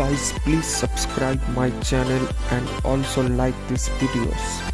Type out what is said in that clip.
guys please subscribe my channel and also like these videos